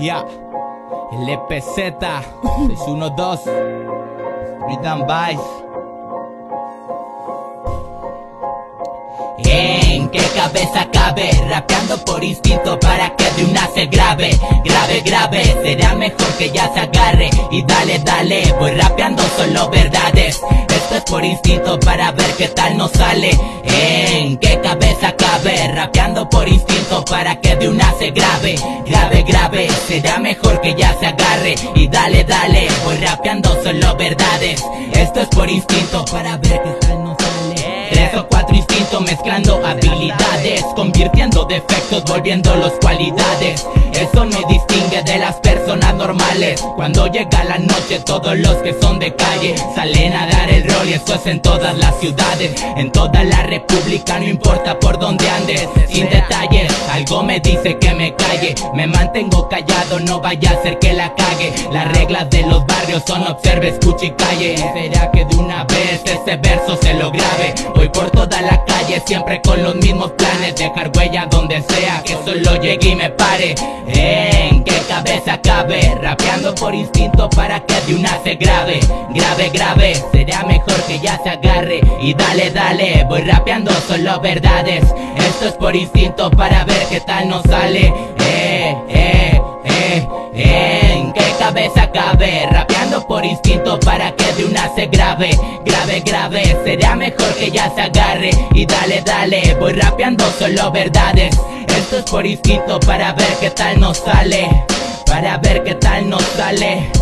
Ya, el EPZ 612 Rhythm Vice. ¿En qué cabeza cabe? Rapeando por instinto para que de una se grave Grave, grave, será mejor que ya se agarre. Y dale, dale, voy rapeando solo verdades. Esto es por instinto para ver qué tal nos sale. ¿En qué Rapeando por instinto para que de una se grave Grave, grave, será mejor que ya se agarre. Y dale, dale, voy rapeando solo verdades. Esto es por instinto para ver qué tal nos sale. Tres o cuatro instintos mezclando habilidades Convirtiendo defectos, volviéndolos cualidades Eso me distingue de las personas normales. Cuando llega la noche todos los que son de calle Salen a dar el rol y eso es en todas las ciudades. En toda la república, no importa por dónde andes. Sin detalles, algo me dice que me calle. Me mantengo callado, no vaya a ser que la cague. Las reglas de los barrios son observe, escuche y calle. Será que de una vez este verso se lo grabe Voy por toda la calle siempre con los mismos planes. Dejar huella donde sea que solo llegue y me pare ¿En qué cabeza cabe? Rapeando por instinto para que de una se grave Grave, grave, será mejor que ya se agarre. Y dale, dale, voy rapeando solo verdades. Esto es por instinto para ver qué tal nos sale. Eh, eh, eh, ¿En qué cabeza cabe? Rapeando por instinto para que de una se grave Grave, grave, será mejor que ya se agarre. Y dale, dale, voy rapeando solo verdades Esto es por para ver qué tal nos sale Para ver qué tal nos sale